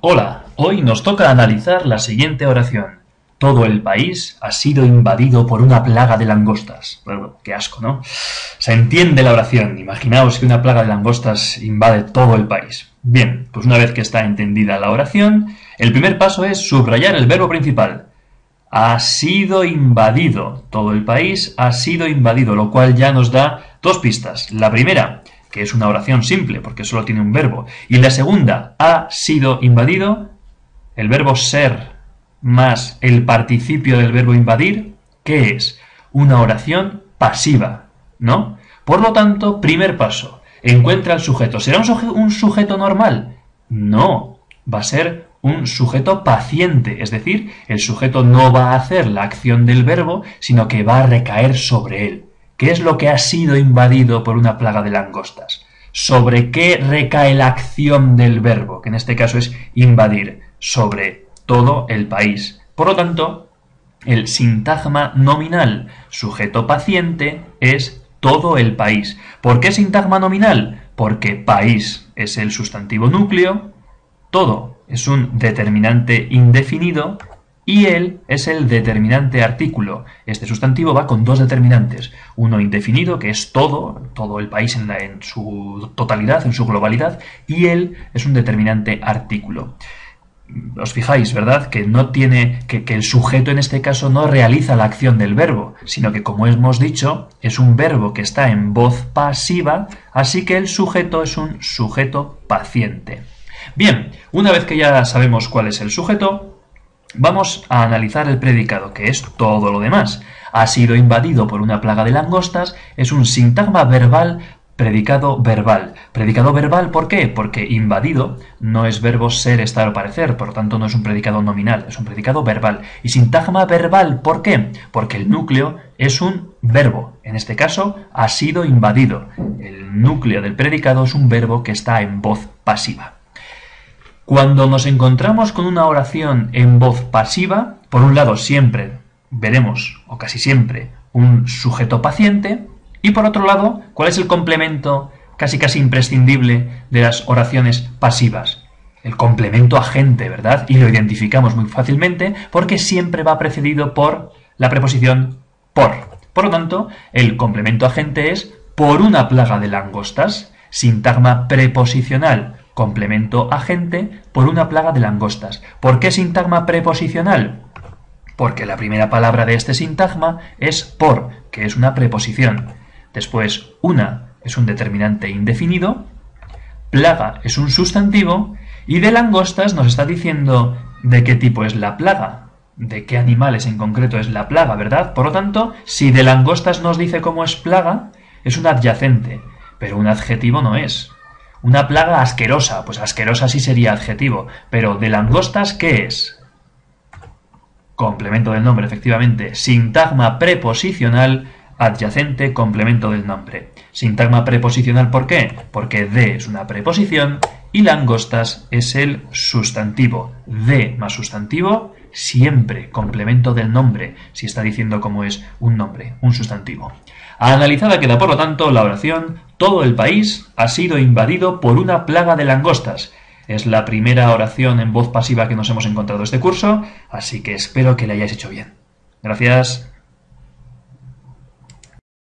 Hola, hoy nos toca analizar la siguiente oración. Todo el país ha sido invadido por una plaga de langostas. Qué asco, ¿no? Se entiende la oración. Imaginaos que una plaga de langostas invade todo el país. Bien, pues una vez que está entendida la oración, el primer paso es subrayar el verbo principal. Ha sido invadido. Todo el país ha sido invadido, lo cual ya nos da dos pistas. La primera, que es una oración simple porque solo tiene un verbo. Y la segunda, ha sido invadido, el verbo ser más el participio del verbo invadir, ¿qué es? Una oración pasiva, ¿no? Por lo tanto, primer paso, encuentra el sujeto. ¿Será un, sujeto normal? No, va a ser un sujeto paciente, es decir, el sujeto no va a hacer la acción del verbo, sino que va a recaer sobre él. ¿Qué es lo que ha sido invadido por una plaga de langostas? ¿Sobre qué recae la acción del verbo? Que en este caso es invadir. Sobre todo el país. Por lo tanto, el sintagma nominal sujeto paciente es todo el país. ¿Por qué sintagma nominal? Porque país es el sustantivo núcleo, todo es un determinante indefinido y él es el determinante artículo. Este sustantivo va con dos determinantes. Uno indefinido, que es todo, todo el país en, su totalidad, en su globalidad, y él es un determinante artículo os fijáis, ¿verdad? Que no tiene, que, que, el sujeto en este caso no realiza la acción del verbo, sino que como hemos dicho, es un verbo que está en voz pasiva, así que el sujeto es un sujeto paciente. Bien, una vez que ya sabemos cuál es el sujeto, vamos a analizar el predicado, que es todo lo demás. Ha sido invadido por una plaga de langostas, es un sintagma verbal Predicado verbal. Predicado verbal, ¿por qué? Porque invadido no es verbo ser, estar o parecer, por lo tanto no es un predicado nominal, es un predicado verbal. Y sintagma verbal, ¿por qué? Porque el núcleo es un verbo. En este caso, ha sido invadido. El núcleo del predicado es un verbo que está en voz pasiva. Cuando nos encontramos con una oración en voz pasiva, por un lado siempre veremos, o casi siempre, un sujeto paciente, y por otro lado, ¿cuál es el complemento casi casi imprescindible de las oraciones pasivas? El complemento agente, ¿verdad? Y lo identificamos muy fácilmente porque siempre va precedido por la preposición por. Por lo tanto, el complemento agente es por una plaga de langostas, sintagma preposicional, complemento agente por una plaga de langostas. ¿Por qué sintagma preposicional? Porque la primera palabra de este sintagma es por, que es una preposición. Después, una es un determinante indefinido, plaga es un sustantivo, y de langostas nos está diciendo de qué tipo es la plaga, de qué animales en concreto es la plaga, ¿verdad? Por lo tanto, si de langostas nos dice cómo es plaga, es un adyacente, pero un adjetivo no es. Una plaga asquerosa, pues asquerosa sí sería adjetivo, pero de langostas, ¿qué es? Complemento del nombre, efectivamente. Sintagma preposicional adyacente complemento del nombre. Sintagma preposicional, ¿por qué? Porque de es una preposición y langostas es el sustantivo. De más sustantivo, siempre complemento del nombre, si está diciendo cómo es un nombre, un sustantivo. Analizada queda, por lo tanto, la oración Todo el país ha sido invadido por una plaga de langostas. Es la primera oración en voz pasiva que nos hemos encontrado este curso, así que espero que la hayáis hecho bien. Gracias.